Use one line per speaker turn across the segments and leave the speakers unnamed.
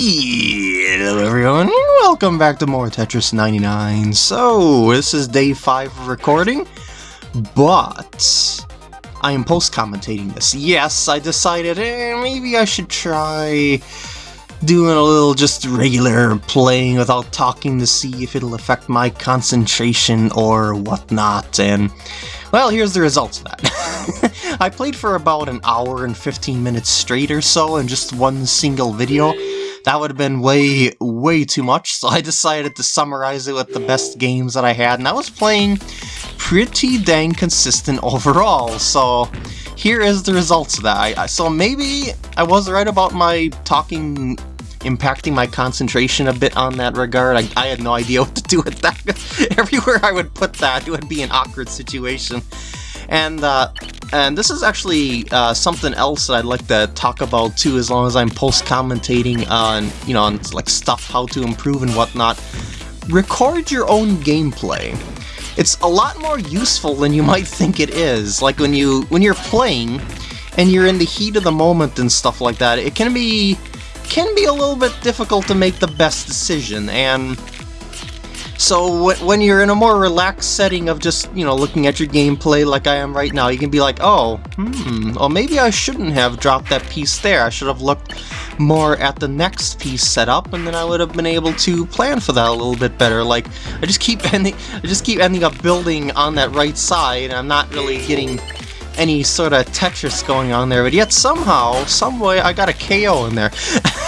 Hello everyone, welcome back to more Tetris 99. So, this is day 5 of recording, but I am post-commentating this. Yes, I decided eh, maybe I should try doing a little just regular playing without talking to see if it'll affect my concentration or whatnot, and well, here's the results of that. I played for about an hour and 15 minutes straight or so in just one single video. That would have been way, way too much, so I decided to summarize it with the best games that I had, and I was playing pretty dang consistent overall, so here is the results of that. I, so maybe I was right about my talking impacting my concentration a bit on that regard. I, I had no idea what to do with that. Everywhere I would put that, it would be an awkward situation. And uh, and this is actually uh, something else that I'd like to talk about too, as long as I'm post-commentating on, you know, on like stuff, how to improve and whatnot. Record your own gameplay. It's a lot more useful than you might think it is. Like when you when you're playing and you're in the heat of the moment and stuff like that, it can be can be a little bit difficult to make the best decision, and so when you're in a more relaxed setting of just, you know, looking at your gameplay like I am right now, you can be like, oh, hmm, well maybe I shouldn't have dropped that piece there. I should have looked more at the next piece set up, and then I would have been able to plan for that a little bit better. Like, I just keep ending, I just keep ending up building on that right side, and I'm not really getting any sort of Tetris going on there, but yet somehow, some way, I got a KO in there.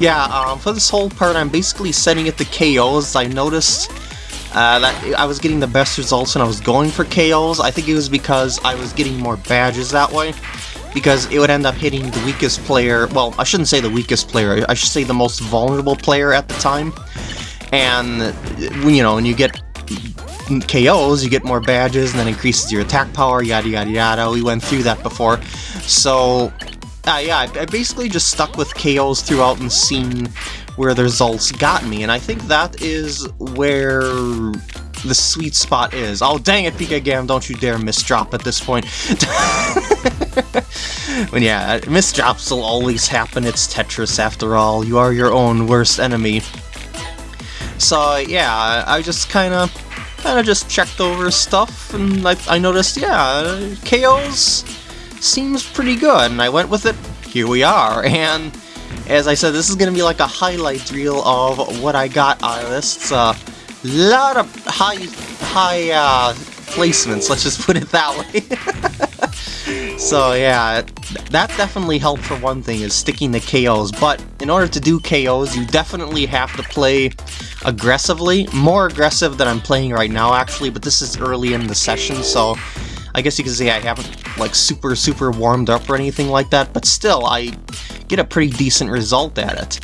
yeah, um, for this whole part, I'm basically setting it to KOs. I noticed uh, that I was getting the best results when I was going for KOs. I think it was because I was getting more badges that way. Because it would end up hitting the weakest player, well, I shouldn't say the weakest player, I should say the most vulnerable player at the time. And, you know, when you get KOs, you get more badges, and then increases your attack power, yada yada yada. We went through that before. So, uh, yeah, I, I basically just stuck with KOs throughout and seen where the results got me, and I think that is where the sweet spot is. Oh, dang it, Pika Gam, don't you dare misdrop at this point. but yeah, misdrops will always happen, it's Tetris after all. You are your own worst enemy. So yeah, I just kind of kind of just checked over stuff, and I, I noticed, yeah, KOs seems pretty good, and I went with it. Here we are, and as I said, this is going to be like a highlight reel of what I got out of this. It's a lot of high, high uh, placements, let's just put it that way. so yeah, that definitely helped for one thing, is sticking the KOs, but in order to do KOs, you definitely have to play aggressively. More aggressive than I'm playing right now, actually, but this is early in the session, so I guess you could say I haven't, like, super, super warmed up or anything like that, but still, I get a pretty decent result at it.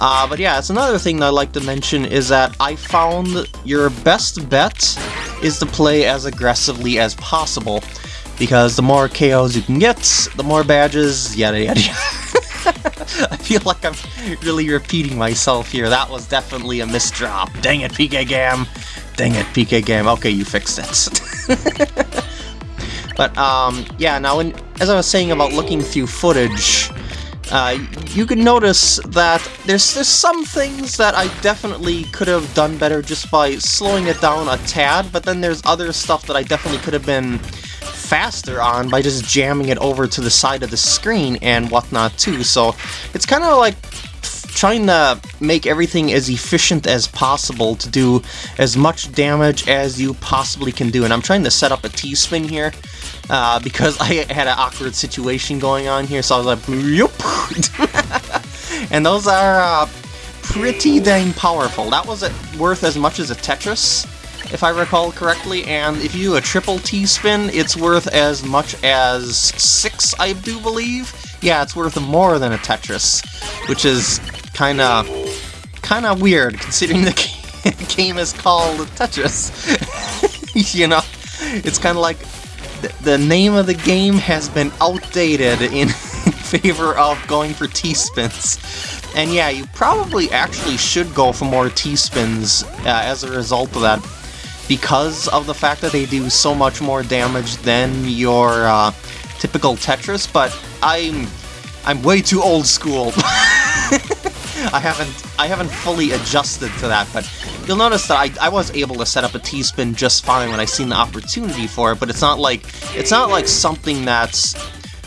Uh, but yeah, it's another thing that I like to mention is that I found your best bet is to play as aggressively as possible, because the more KOs you can get, the more badges, yada yada yada. I feel like I'm really repeating myself here. That was definitely a misdrop. Dang it, PK Gam. Dang it, PK Gam. Okay, you fixed it. but, um, yeah, now, when, as I was saying about looking through footage, uh, you can notice that there's, there's some things that I definitely could have done better just by slowing it down a tad, but then there's other stuff that I definitely could have been faster on by just jamming it over to the side of the screen and whatnot too. So it's kind of like trying to make everything as efficient as possible to do as much damage as you possibly can do. And I'm trying to set up a T-spin here uh, because I had an awkward situation going on here, so I was like, and those are uh, pretty dang powerful. That was worth as much as a Tetris if I recall correctly, and if you do a triple T-spin, it's worth as much as six, I do believe. Yeah, it's worth more than a Tetris, which is kinda, kinda weird, considering the game is called Tetris. you know, it's kinda like the name of the game has been outdated in favor of going for T-spins. And yeah, you probably actually should go for more T-spins uh, as a result of that because of the fact that they do so much more damage than your uh, typical Tetris, but I'm I'm way too old school. I haven't I haven't fully adjusted to that, but you'll notice that I, I was able to set up a T-spin just fine when I seen the opportunity for it, but it's not like it's not like something that's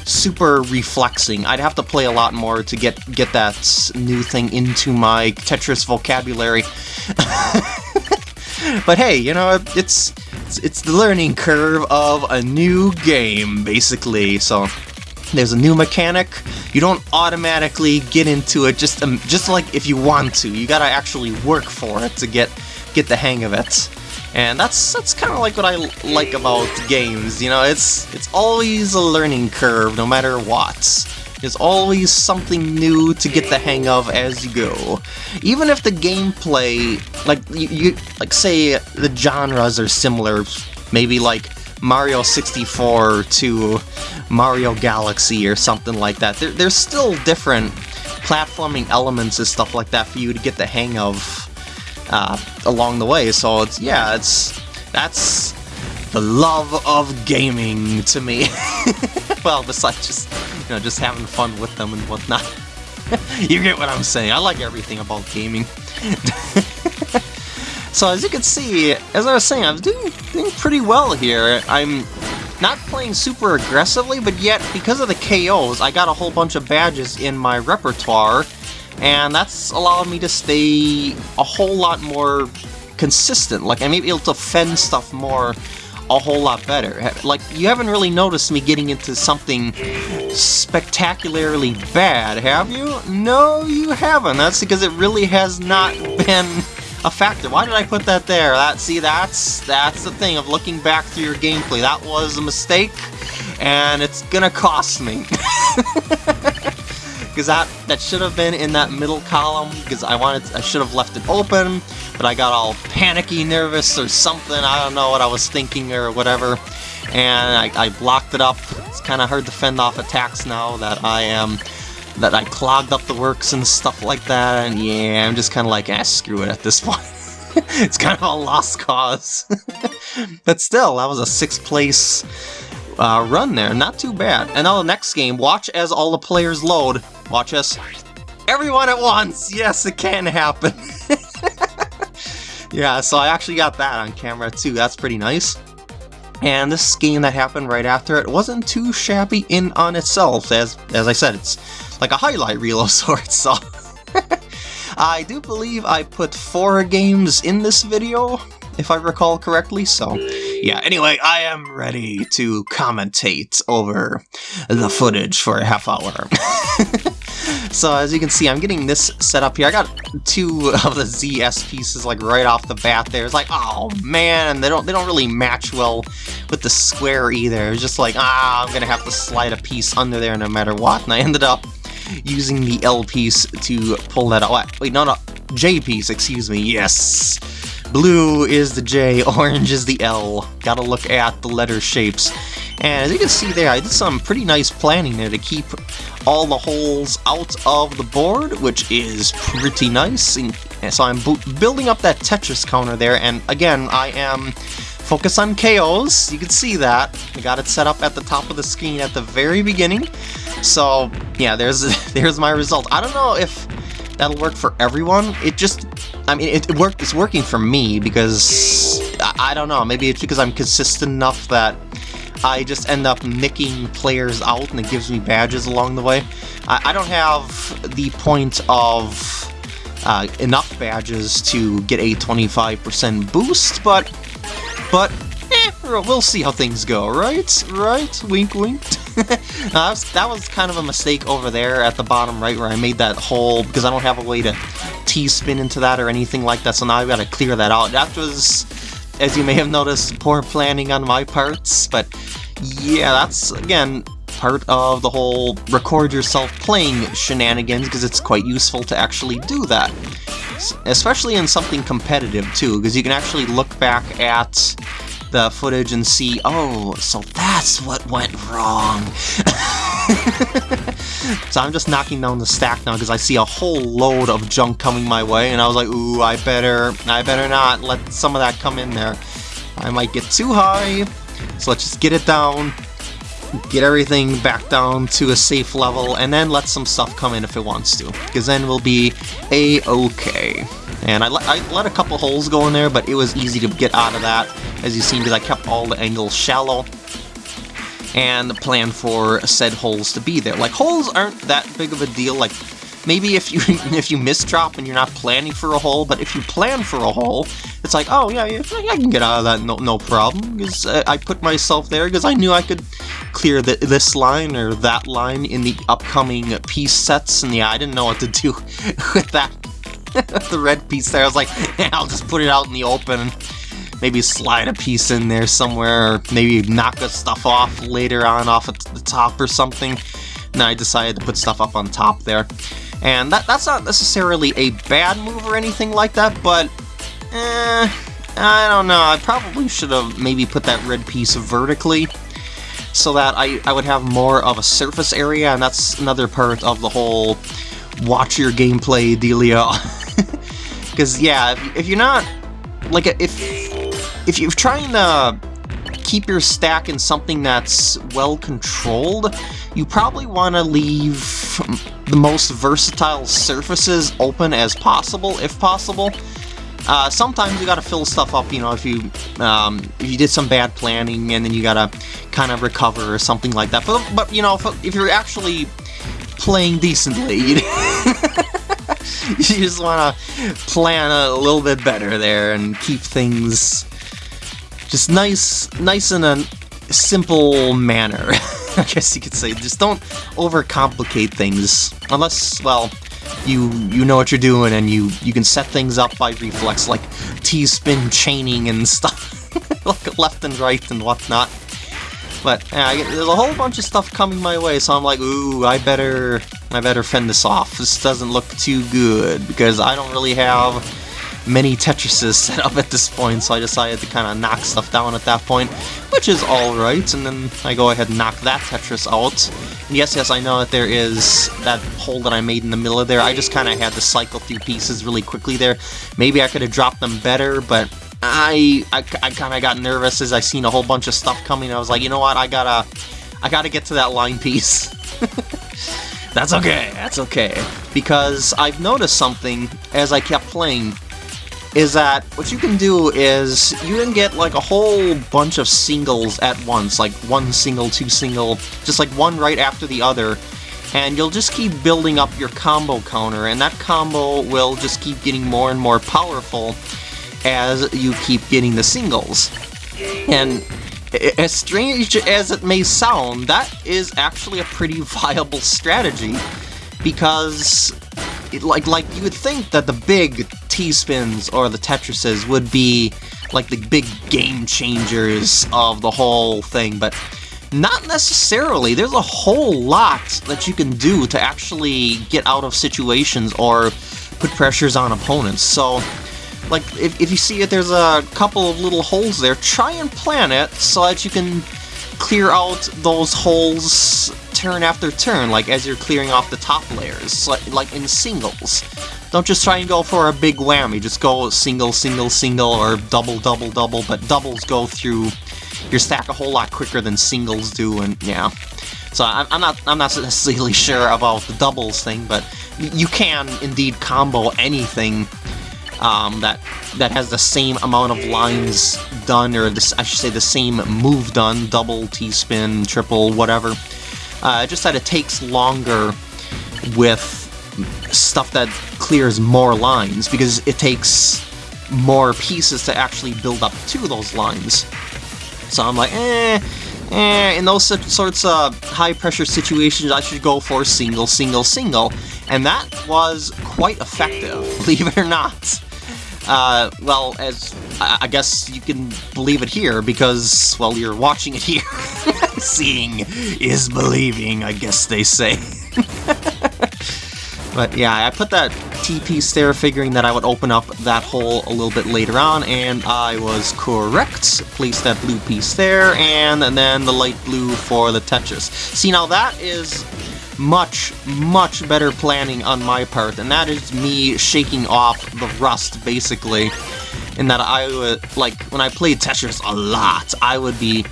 super reflexing. I'd have to play a lot more to get get that new thing into my Tetris vocabulary. but hey, you know, it's, it's it's the learning curve of a new game, basically. So there's a new mechanic. You don't automatically get into it just um, just like if you want to. You gotta actually work for it to get get the hang of it. And that's that's kind of like what I like about games. You know, it's it's always a learning curve, no matter what. There's always something new to get the hang of as you go. Even if the gameplay, like you, you like say the genres are similar, maybe like Mario 64 to Mario Galaxy or something like that. There, there's still different platforming elements and stuff like that for you to get the hang of uh, along the way. So it's yeah, it's that's the love of gaming to me. well, besides just you know just having fun with them and whatnot. you get what I'm saying. I like everything about gaming. So as you can see, as I was saying, I'm doing, doing pretty well here. I'm not playing super aggressively, but yet, because of the KOs, I got a whole bunch of badges in my repertoire, and that's allowed me to stay a whole lot more consistent. Like, I'm able to fend stuff more a whole lot better. Like, you haven't really noticed me getting into something spectacularly bad, have you? No, you haven't. That's because it really has not been a factor. Why did I put that there? That See, that's that's the thing of looking back through your gameplay. That was a mistake, and it's gonna cost me. Because that, that should have been in that middle column, because I wanted I should have left it open, but I got all panicky, nervous, or something. I don't know what I was thinking or whatever, and I, I blocked it up. It's kind of hard to fend off attacks now that I am that I clogged up the works and stuff like that, and yeah, I'm just kind of like, ah, screw it at this point. it's kind of a lost cause. but still, that was a sixth place uh, run there, not too bad. And now the next game, watch as all the players load. Watch us. Everyone at once! Yes, it can happen. yeah, so I actually got that on camera too, that's pretty nice. And this game that happened right after it wasn't too shabby in on itself, as as I said, it's like a highlight reel of sorts, so... I do believe I put four games in this video, if I recall correctly, so... Yeah, anyway, I am ready to commentate over the footage for a half hour. so as you can see, I'm getting this set up here. I got two of the ZS pieces like right off the bat there. It's like, oh man, they don't they don't really match well with the square either. It's just like, ah, I'm gonna have to slide a piece under there no matter what. And I ended up using the L piece to pull that out. Wait, no, no, J piece, excuse me, yes. Blue is the J, orange is the L. Gotta look at the letter shapes. And as you can see there, I did some pretty nice planning there to keep all the holes out of the board, which is pretty nice. And so I'm building up that Tetris counter there, and again, I am focused on KOs. You can see that. I got it set up at the top of the screen at the very beginning. So yeah, there's there's my result. I don't know if that'll work for everyone. It just, I mean, it, it worked. It's working for me because I, I, don't know. Maybe it's because I'm consistent enough that I just end up nicking players out and it gives me badges along the way. I, I don't have the point of uh, enough badges to get a 25% boost, but but eh, we'll see how things go, right? Right? Wink, wink. was, that was kind of a mistake over there at the bottom right where I made that hole because I don't have a way to T-spin into that or anything like that, so now I've got to clear that out. That was, as you may have noticed, poor planning on my parts, but yeah, that's, again, part of the whole record yourself playing shenanigans because it's quite useful to actually do that. Especially in something competitive too, because you can actually look back at the footage and see, oh, so that's what went wrong. so I'm just knocking down the stack now because I see a whole load of junk coming my way, and I was like, ooh, I better, I better not let some of that come in there. I might get too high, so let's just get it down. Get everything back down to a safe level, and then let some stuff come in if it wants to, because then we'll be a-okay. And I, I let a couple holes go in there, but it was easy to get out of that, as you've seen, because I kept all the angles shallow and plan for said holes to be there. Like, holes aren't that big of a deal, like, maybe if you if you misdrop and you're not planning for a hole, but if you plan for a hole, it's like, oh yeah, I can get out of that no, no problem, because uh, I put myself there because I knew I could clear the, this line or that line in the upcoming piece sets, and yeah, I didn't know what to do with that, the red piece there. I was like, yeah, I'll just put it out in the open maybe slide a piece in there somewhere, or maybe knock the stuff off later on off at the top or something. And I decided to put stuff up on top there. And that, that's not necessarily a bad move or anything like that, but eh, I don't know. I probably should have maybe put that red piece vertically so that I, I would have more of a surface area, and that's another part of the whole watch your gameplay dealio. Because, yeah, if, if you're not... Like, if if you're trying to keep your stack in something that's well controlled, you probably want to leave the most versatile surfaces open as possible, if possible. Uh, sometimes you gotta fill stuff up, you know, if you um, if you did some bad planning and then you gotta kind of recover or something like that. But, but you know, if, if you're actually playing decently, you, you just want to plan a little bit better there and keep things just nice, nice in a simple manner, I guess you could say. Just don't overcomplicate things, unless, well, you you know what you're doing and you, you can set things up by reflex, like T-spin chaining and stuff, like left and right and whatnot. But yeah, there's a whole bunch of stuff coming my way, so I'm like, ooh, I better, I better fend this off. This doesn't look too good, because I don't really have many Tetrises set up at this point, so I decided to kind of knock stuff down at that point, which is alright, and then I go ahead and knock that Tetris out. And yes, yes, I know that there is that hole that I made in the middle of there. I just kind of had to cycle through pieces really quickly there. Maybe I could have dropped them better, but I, I, I kind of got nervous as I seen a whole bunch of stuff coming. I was like, you know what, I gotta, I gotta get to that line piece. that's okay, that's okay. Because I've noticed something as I kept playing is that what you can do is you can get like a whole bunch of singles at once, like one single, two single, just like one right after the other, and you'll just keep building up your combo counter, and that combo will just keep getting more and more powerful as you keep getting the singles. And as strange as it may sound, that is actually a pretty viable strategy, because like like you would think that the big T-spins or the Tetrises would be like the big game changers of the whole thing, but not necessarily. There's a whole lot that you can do to actually get out of situations or put pressures on opponents. So, like, if, if you see that there's a couple of little holes there, try and plan it so that you can clear out those holes turn after turn, like as you're clearing off the top layers, like, in singles. Don't just try and go for a big whammy, just go single, single, single, or double, double, double, but doubles go through your stack a whole lot quicker than singles do, and yeah. So I'm, I'm not I'm not necessarily sure about the doubles thing, but you can indeed combo anything um, that that has the same amount of lines done, or this I should say the same move done, double, T-spin, triple, whatever. Uh, just that it takes longer with stuff that clears more lines, because it takes more pieces to actually build up to those lines. So I'm like, eh, eh, in those sorts of high-pressure situations, I should go for single, single, single. And that was quite effective, believe it or not. Uh, well, as I guess you can believe it here because, well, you're watching it here. Seeing is believing, I guess they say. but yeah, I put that T-piece there figuring that I would open up that hole a little bit later on, and I was correct. Place that blue piece there, and, and then the light blue for the Tetris. See, now that is much, much better planning on my part, and that is me shaking off the rust, basically. In that I would, like, when I played Tetris a lot, I would be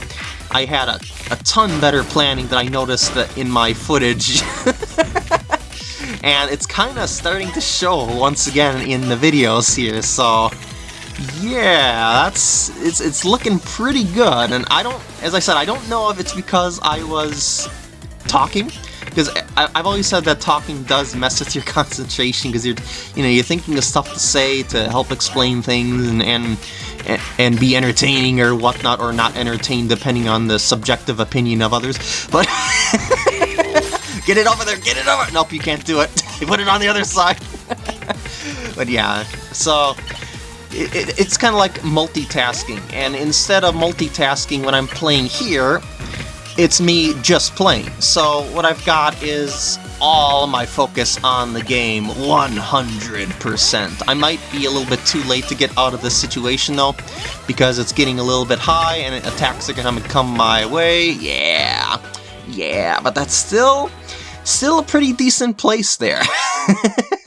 I had a, a ton better planning that I noticed that in my footage. and it's kind of starting to show once again in the videos here, so yeah, that's it's it's looking pretty good. And I don't, as I said, I don't know if it's because I was talking, because I, have always said that talking does mess with your concentration because you're, you know, you're thinking of stuff to say to help explain things and and and be entertaining or whatnot, or not entertained depending on the subjective opinion of others. But get it over there, get it over. Nope, you can't do it. you put it on the other side. but yeah, so it, it, it's kind of like multitasking, and instead of multitasking when I'm playing here, it's me just playing. So what I've got is all my focus on the game 100%. I might be a little bit too late to get out of this situation though, because it's getting a little bit high and attacks are gonna come my way. Yeah, yeah, but that's still, still a pretty decent place there.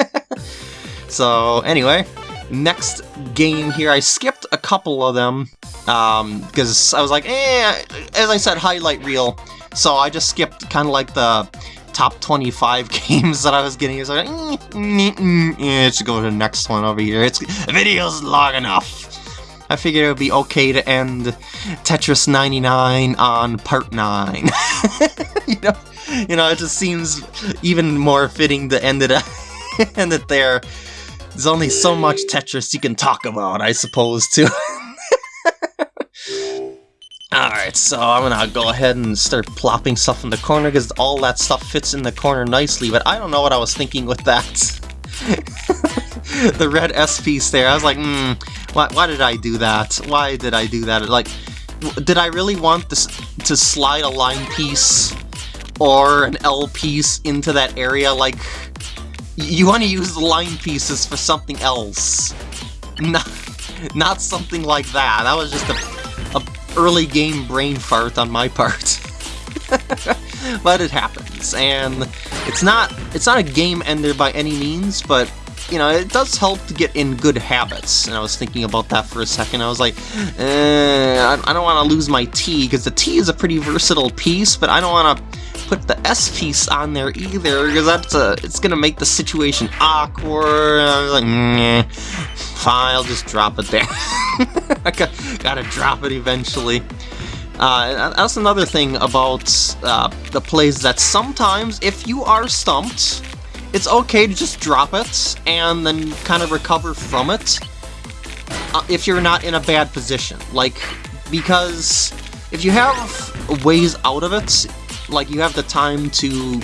so anyway, next game here, I skipped a couple of them because um, I was like, eh, as I said, highlight reel. So I just skipped kind of like the top 25 games that I was getting. So like, mm, mm, mm, let's go to the next one over here. It's video's long enough. I figured it would be okay to end Tetris 99 on part 9. you know, you know, it just seems even more fitting to end it, end it there. There's only so much Tetris you can talk about, I suppose, too. Alright, so I'm gonna go ahead and start plopping stuff in the corner because all that stuff fits in the corner nicely, but I don't know what I was thinking with that. the red S piece there, I was like, hmm, why, why did I do that? Why did I do that? Like, did I really want this to slide a line piece or an L piece into that area? Like, you want to use the line pieces for something else. Not, not something like that. That was just a early game brain fart on my part. but it happens, and it's not it's not a game ender by any means, but you know, it does help to get in good habits. And I was thinking about that for a second. I was like, eh, I don't want to lose my T, because the T is a pretty versatile piece, but I don't want to put the S piece on there either, because that's a, it's going to make the situation awkward. I was like, fine, I'll just drop it there. I gotta drop it eventually. Uh, that's another thing about uh, the plays that sometimes, if you are stumped, it's okay to just drop it and then kind of recover from it uh, if you're not in a bad position. Like, because if you have ways out of it, like you have the time to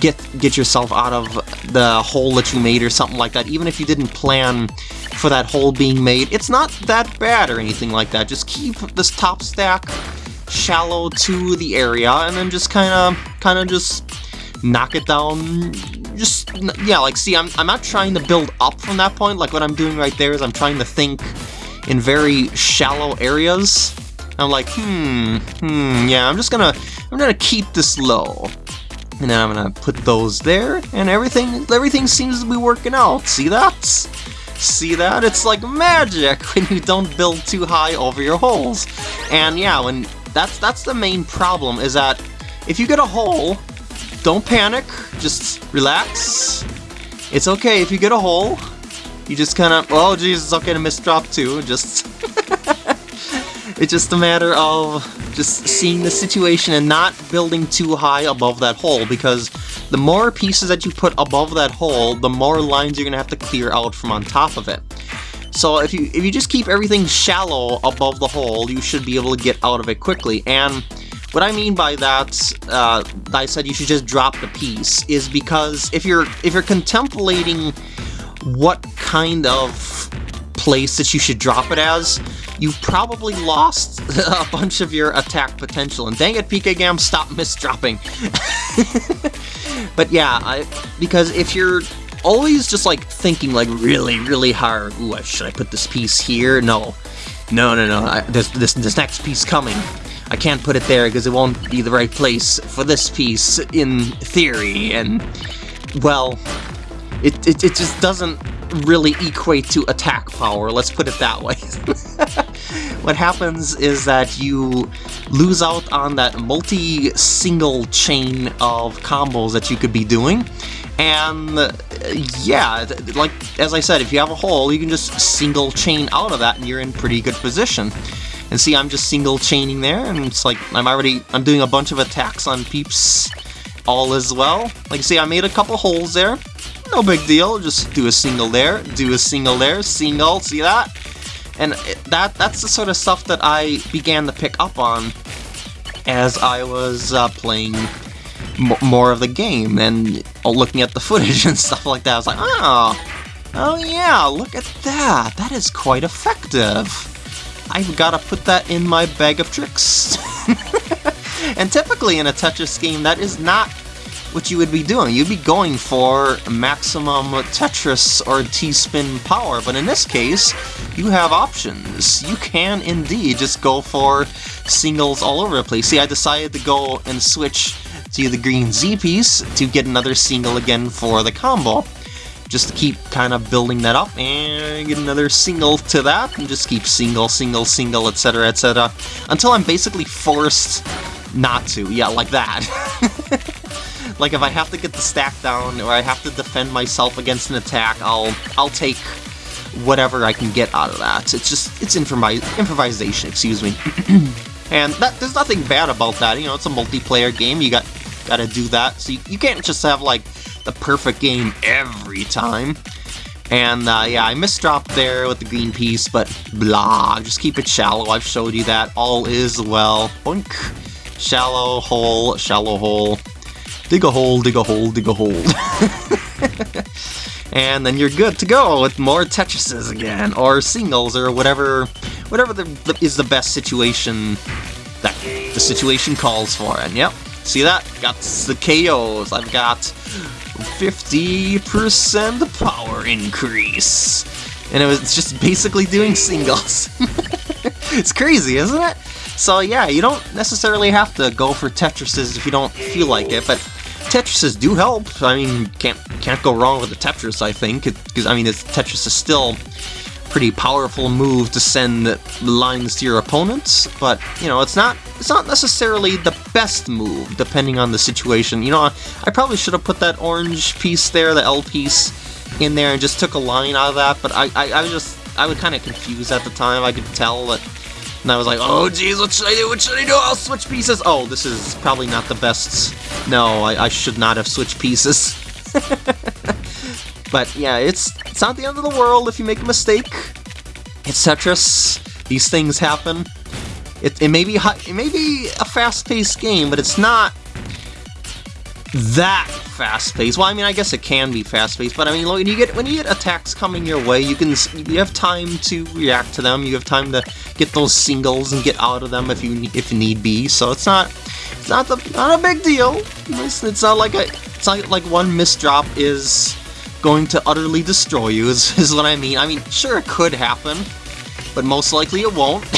get get yourself out of the hole that you made or something like that, even if you didn't plan for that hole being made, it's not that bad or anything like that. Just keep this top stack shallow to the area and then just kind of kind of just knock it down just yeah like see I'm, I'm not trying to build up from that point. Like what I'm doing right there is I'm trying to think in very shallow areas. I'm like hmm hmm yeah I'm just gonna I'm gonna keep this low. And then I'm gonna put those there and everything everything seems to be working out. See that? See that? It's like magic when you don't build too high over your holes. And yeah, when that's that's the main problem is that if you get a hole, don't panic, just relax. It's okay if you get a hole. You just kind of, oh geez, it's okay to miss drop too. Just, it's just a matter of just seeing the situation and not building too high above that hole because the more pieces that you put above that hole, the more lines you're going to have to clear out from on top of it. So if you if you just keep everything shallow above the hole, you should be able to get out of it quickly. And what I mean by that, uh, I said you should just drop the piece, is because if you're if you're contemplating what kind of place that you should drop it as, you've probably lost a bunch of your attack potential. And dang it, PKGam, stop misdropping. but yeah, I, because if you're always just like thinking like really, really hard, ooh, should I put this piece here? No. No, no, no, I, there's this, this next piece coming. I can't put it there because it won't be the right place for this piece in theory, and, well, it, it, it just doesn't really equate to attack power, let's put it that way. what happens is that you lose out on that multi-single chain of combos that you could be doing. And uh, yeah, like as I said, if you have a hole, you can just single chain out of that and you're in pretty good position. And see, I'm just single chaining there, and it's like I'm already I'm doing a bunch of attacks on peeps all as well. Like see, I made a couple holes there. No big deal, just do a single there, do a single there, single, see that? And that that's the sort of stuff that I began to pick up on as I was uh, playing more of the game and looking at the footage and stuff like that. I was like, oh, oh yeah, look at that. That is quite effective. I've got to put that in my bag of tricks. and typically in a Tetris game, that is not what you would be doing. You'd be going for maximum Tetris or T-spin power, but in this case, you have options. You can indeed just go for singles all over the place. See, I decided to go and switch to the green Z piece to get another single again for the combo. Just to keep kind of building that up and get another single to that and just keep single, single, single, etc, etc. Until I'm basically forced not to. Yeah, like that. Like if I have to get the stack down or I have to defend myself against an attack, I'll I'll take whatever I can get out of that. It's just it's improvisation, excuse me. and that there's nothing bad about that. You know, it's a multiplayer game. You got got to do that. So you, you can't just have like the perfect game every time. And uh, yeah, I misdropped there with the green piece, but blah, just keep it shallow. I've showed you that. All is well. Boink. Shallow hole, shallow hole. Dig a hole, dig a hole, dig a hole. and then you're good to go with more Tetrises again, or singles, or whatever whatever the, the, is the best situation that the situation calls for. And yep, see that? Got the KOs. I've got 50% power increase. And it was just basically doing singles. it's crazy, isn't it? So yeah, you don't necessarily have to go for Tetrises if you don't feel like it, but Tetrises do help. I mean, can't can't go wrong with the Tetris, I think, because I mean, Tetris is still pretty powerful move to send lines to your opponents, but you know, it's not it's not necessarily the best move depending on the situation. You know, I, probably should have put that orange piece there, the L piece, in there and just took a line out of that, but I I, I was just I was kind of confused at the time. I could tell that and I was like, oh geez, what should I do? What should I do? I'll switch pieces. Oh, this is probably not the best. No, I, I should not have switched pieces. but yeah, it's it's not the end of the world if you make a mistake. It's Tetris. These things happen. It, it may be it may be a fast-paced game, but it's not that fast-paced. Well, I mean, I guess it can be fast-paced, but I mean, when you get when you get attacks coming your way, you can you have time to react to them. You have time to get those singles and get out of them if you if need be. So it's not it's not the not a big deal. It's, it's not like a it's not like one misdrop is going to utterly destroy you. Is is what I mean. I mean, sure it could happen, but most likely it won't.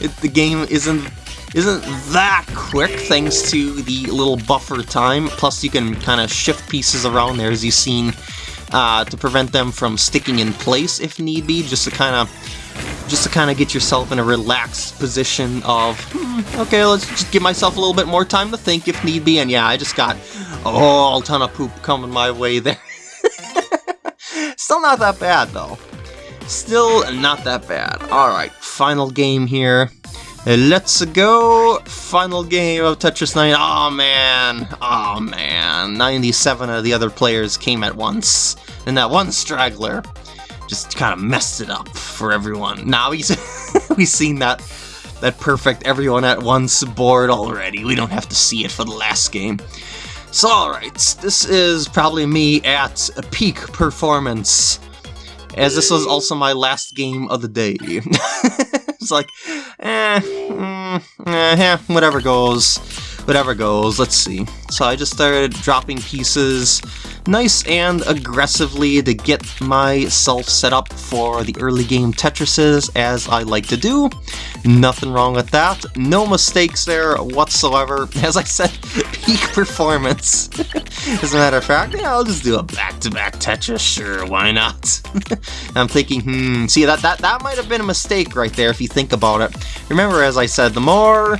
it, the game isn't isn't that quick thanks to the little buffer time. Plus you can kind of shift pieces around there as you've seen uh, to prevent them from sticking in place if need be, just to kind of just to kind of get yourself in a relaxed position of, hmm, okay, let's just give myself a little bit more time to think if need be, and yeah, I just got a whole ton of poop coming my way there. Still not that bad, though. Still not that bad. Alright, final game here. Let's go! Final game of Tetris 9. Oh man! Oh man! 97 of the other players came at once. And that one straggler just kind of messed it up for everyone. Now he's we've seen that that perfect everyone at once board already. We don't have to see it for the last game. So alright, this is probably me at a peak performance. As this was also my last game of the day. it's like, eh, mm, eh, whatever goes, whatever goes, let's see. So I just started dropping pieces nice and aggressively to get myself set up for the early game Tetrises, as I like to do. Nothing wrong with that. No mistakes there whatsoever. As I said, peak performance. As a matter of fact, yeah, I'll just do a back-to-back back-to-back Tetris, sure, why not? I'm thinking, hmm, see, that, that, that might have been a mistake right there if you think about it. Remember, as I said, the more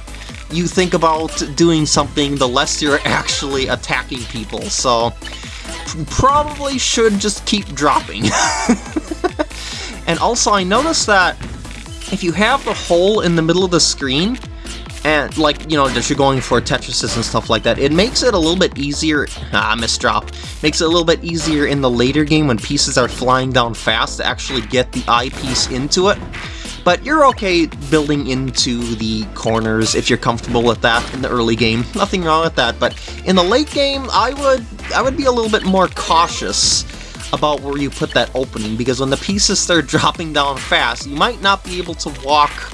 you think about doing something, the less you're actually attacking people, so probably should just keep dropping. and also, I noticed that if you have the hole in the middle of the screen, and like, you know, that you're going for Tetrises and stuff like that, it makes it a little bit easier, ah, misdrop, makes it a little bit easier in the later game when pieces are flying down fast to actually get the I-piece into it. But you're okay building into the corners if you're comfortable with that in the early game. Nothing wrong with that, but in the late game, I would I would be a little bit more cautious about where you put that opening, because when the pieces start dropping down fast, you might not be able to walk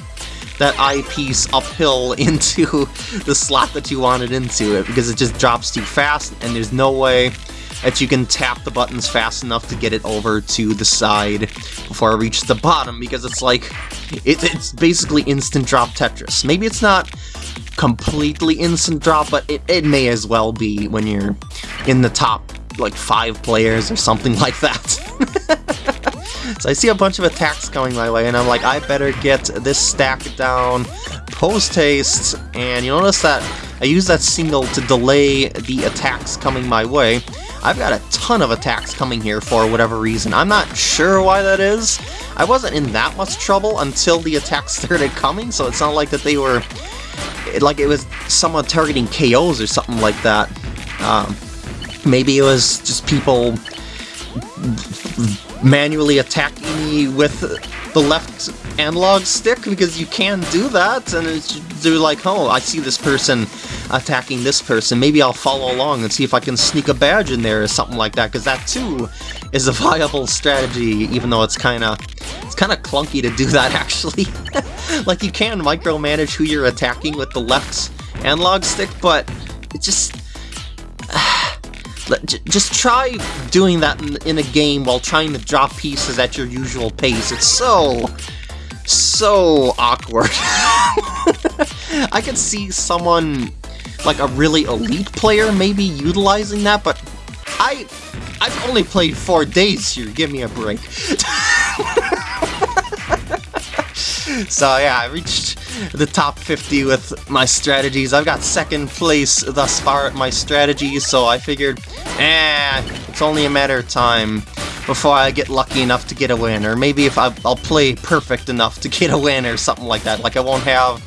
that I-piece uphill into the slot that you wanted into it, because it just drops too fast, and there's no way that you can tap the buttons fast enough to get it over to the side before I reach the bottom, because it's like, it, it's basically instant drop Tetris. Maybe it's not completely instant drop, but it, it may as well be when you're in the top, like, five players or something like that. So I see a bunch of attacks coming my way, and I'm like, I better get this stack down post-haste, and you notice that I use that single to delay the attacks coming my way. I've got a ton of attacks coming here for whatever reason. I'm not sure why that is. I wasn't in that much trouble until the attacks started coming, so it's not like that they were... like it was someone targeting KOs or something like that. Um, maybe it was just people manually attacking me with the left analog stick because you can do that and they're like oh I see this person attacking this person. Maybe I'll follow along and see if I can sneak a badge in there or something like that because that too is a viable strategy even though it's kind of it's kind of clunky to do that actually. Like you can micromanage who you're attacking with the left analog stick but it just just try doing that in, a game while trying to drop pieces at your usual pace. It's so, so awkward. I could see someone, like a really elite player, maybe utilizing that, but I, I've only played four days here, give me a break. so yeah, I reached the top 50 with my strategies. I've got second place thus far at my strategies, so I figured, eh, it's only a matter of time before I get lucky enough to get a win, or maybe if I, will play perfect enough to get a win or something like that, like I won't have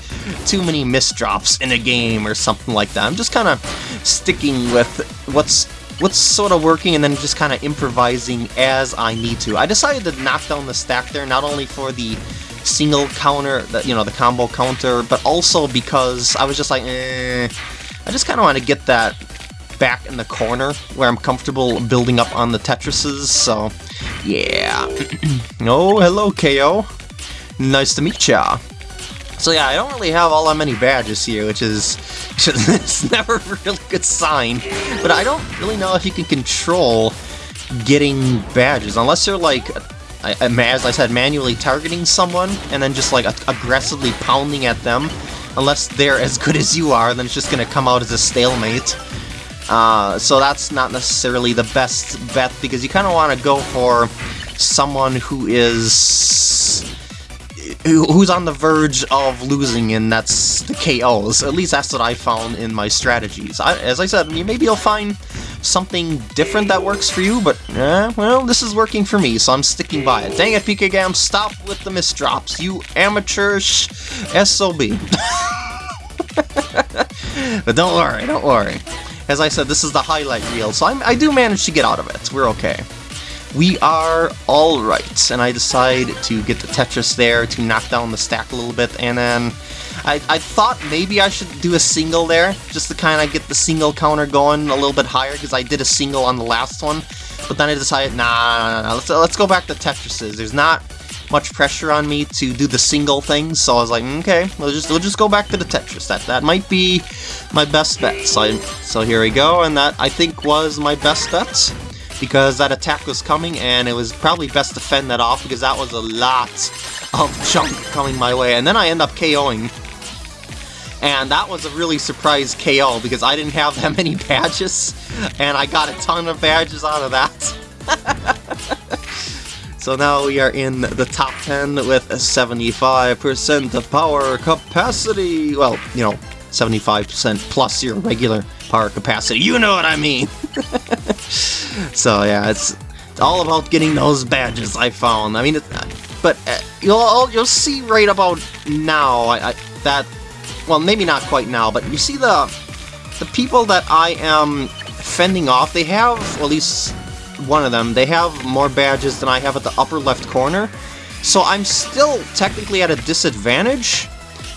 too many misdrops in a game or something like that. I'm just kind of sticking with what's what's sort of working and then just kind of improvising as I need to. I decided to knock down the stack there, not only for the single counter, the, you know, the combo counter, but also because I was just like, eh, I just kind of want to get that back in the corner where I'm comfortable building up on the Tetrises, so yeah. oh, hello, KO. Nice to meet ya. So yeah, I don't really have all that many badges here, which is it's never a really good sign. But I don't really know if you can control getting badges, unless you're like As I said, manually targeting someone and then just like aggressively pounding at them. Unless they're as good as you are, then it's just to come out as a stalemate. Uh, so that's not necessarily the best bet because you kind of want to go for someone who is who's on the verge of losing, and that's the KOs. At least that's what I found in my strategies. I, as I said, maybe you'll find something different that works for you, but, eh, well, this is working for me, so I'm sticking by it. Dang it, PKGam, stop with the misdrops, you amateurish SOB. but don't worry, don't worry. As I said, this is the highlight reel, so I'm, I do manage to get out of it. We're okay. We are alright, and I decide to get the Tetris there to knock down the stack a little bit, and then I, I thought maybe I should do a single there, just to kind of get the single counter going a little bit higher, because I did a single on the last one. But then I decided, nah, nah, nah, let's, let's go back to Tetrises. There's not much pressure on me to do the single thing, so I was like, okay, we'll just we'll just go back to the Tetris. That that might be my best bet. So I, so here we go, and that I think was my best bet because that attack was coming, and it was probably best to fend that off because that was a lot of junk coming my way. And then I end up KOing and that was a really surprise KO because I didn't have that many badges, and I got a ton of badges out of that. so now we are in the top 10 with 75% of power capacity. Well, you know, 75% plus your regular power capacity. You know what I mean! so yeah, it's, it's all about getting those badges, I found. I mean, but uh, you'll, you'll see right about now I, I, that, well, maybe not quite now, but you see the, the people that I am fending off, they have, at least one of them, they have more badges than I have at the upper left corner. So I'm still technically at a disadvantage,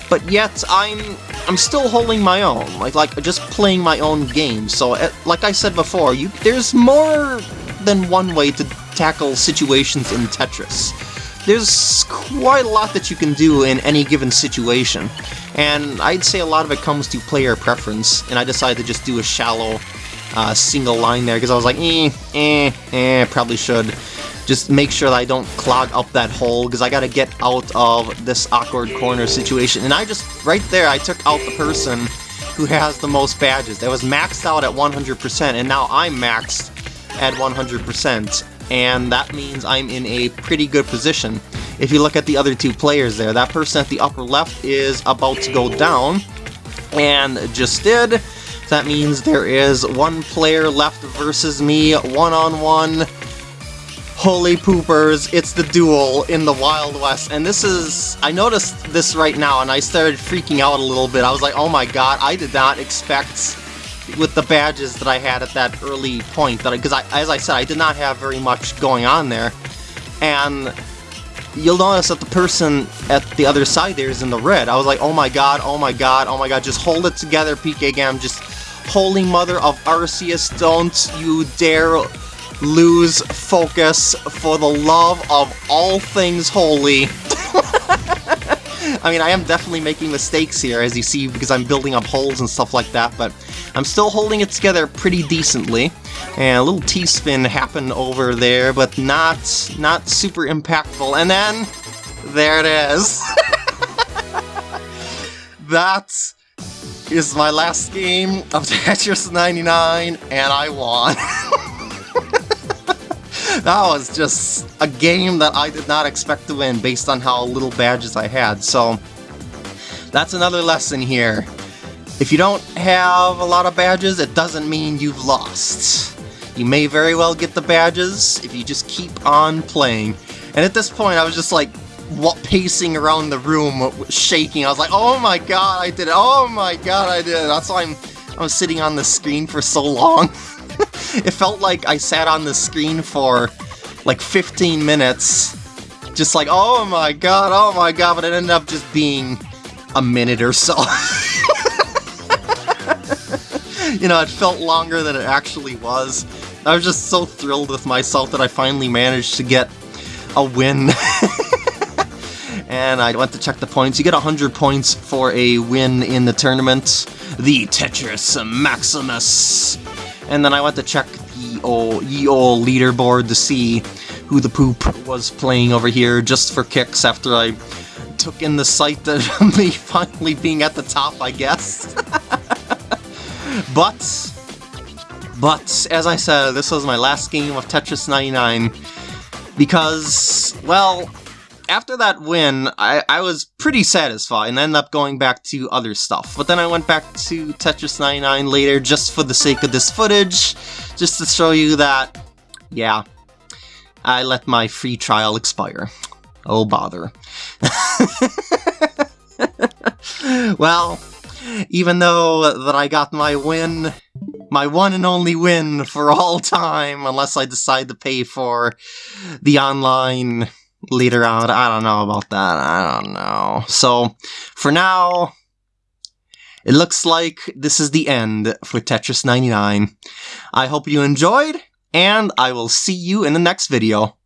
but yet I'm I'm still holding my own, like like just playing my own game. So uh, like I said before, you there's more than one way to tackle situations in Tetris. There's quite a lot that you can do in any given situation, and I'd say a lot of it comes to player preference, and I decided to just do a shallow uh, single line there, because I was like, eh, eh, eh, probably should just make sure that I don't clog up that hole, because I gotta get out of this awkward corner situation. And I just, right there, I took out the person who has the most badges. That was maxed out at 100%, and now I'm maxed at 100% and that means I'm in a pretty good position. If you look at the other two players there, that person at the upper left is about to go down, and just did. That means there is one player left versus me, one-on-one. -on -one. Holy poopers, it's the duel in the Wild West, and this is... I noticed this right now, and I started freaking out a little bit. I was like, oh my god, I did not expect with the badges that I had at that early point. That Because, as I said, I did not have very much going on there. And you'll notice that the person at the other side there is in the red. I was like, oh my god, oh my god, oh my god, just hold it together, PK Gam. Just, holy mother of Arceus, don't you dare lose focus for the love of all things holy. I mean, I am definitely making mistakes here, as you see, because I'm building up holes and stuff like that, but I'm still holding it together pretty decently. And a little T-spin happened over there, but not, not super impactful. And then, there it is. that is my last game of Tetris 99, and I won. that was just a game that I did not expect to win based on how little badges I had, so that's another lesson here. If you don't have a lot of badges, it doesn't mean you've lost. You may very well get the badges if you just keep on playing. And at this point, I was just like, pacing around the room, shaking. I was like, oh my god, I did it! Oh my god, I did it! That's why I'm, I was sitting on the screen for so long. it felt like I sat on the screen for like 15 minutes, just like, oh my god, oh my god, but it ended up just being a minute or so. you know, it felt longer than it actually was. I was just so thrilled with myself that I finally managed to get a win. and I went to check the points. You get 100 points for a win in the tournament. The Tetris Maximus. And then I went to check the old, ye old leaderboard to see who the poop was playing over here just for kicks after I took in the sight of me finally being at the top, I guess. But, but, as I said, this was my last game of Tetris 99, because, well, after that win, I, I was pretty satisfied and ended up going back to other stuff. But then I went back to Tetris 99 later just for the sake of this footage, just to show you that, yeah, I let my free trial expire. Oh, bother. well, even though that I got my win, my one and only win for all time, unless I decide to pay for the online later on. I don't know about that. I don't know. So, for now, it looks like this is the end for Tetris 99. I hope you enjoyed, and I will see you in the next video.